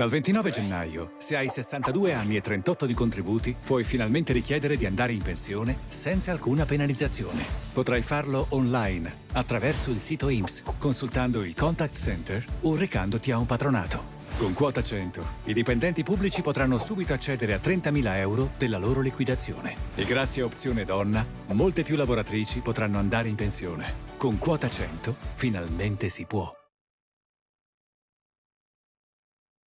Dal 29 gennaio, se hai 62 anni e 38 di contributi, puoi finalmente richiedere di andare in pensione senza alcuna penalizzazione. Potrai farlo online, attraverso il sito IMSS, consultando il Contact Center o recandoti a un patronato. Con quota 100, i dipendenti pubblici potranno subito accedere a 30.000 euro della loro liquidazione. E grazie a Opzione Donna, molte più lavoratrici potranno andare in pensione. Con quota 100, finalmente si può.